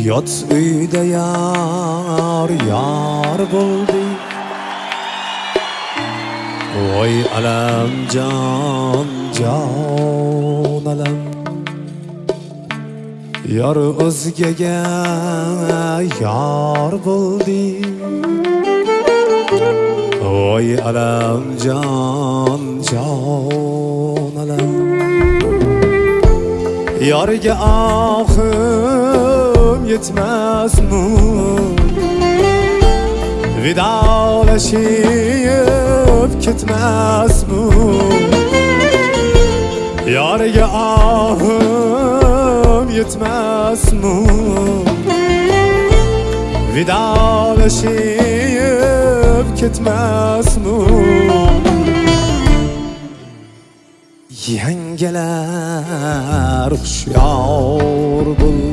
Yot uyda yar yar bo'ldi Voy alam jon jon alam Yar o'zgaga yar bo'ldi Voy alam jon jon alam Yarga ahım yetmezmi Vidalaşıp gitmezmi Yarga ahım yetmezmi Vidalaşıp gitmezmi Yengeler hushyor bo'ldi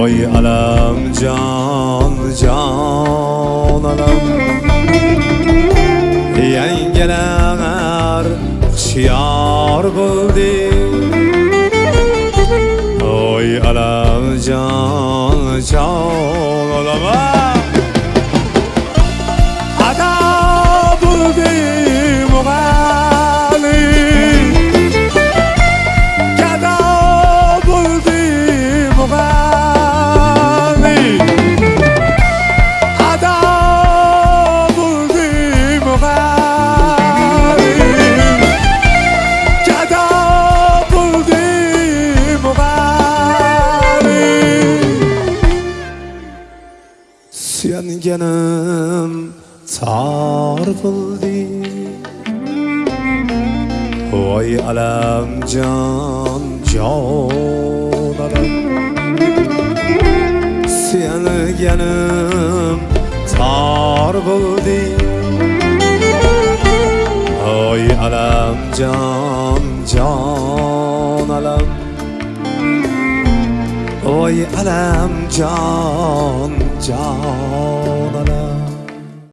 Voy alam jon jon alam Yengeler hushyor bo'ldi suyanganim sarqildi voy can jon alam. Suyanganim sarqildi voy can jon alam. وای علم جان جان علم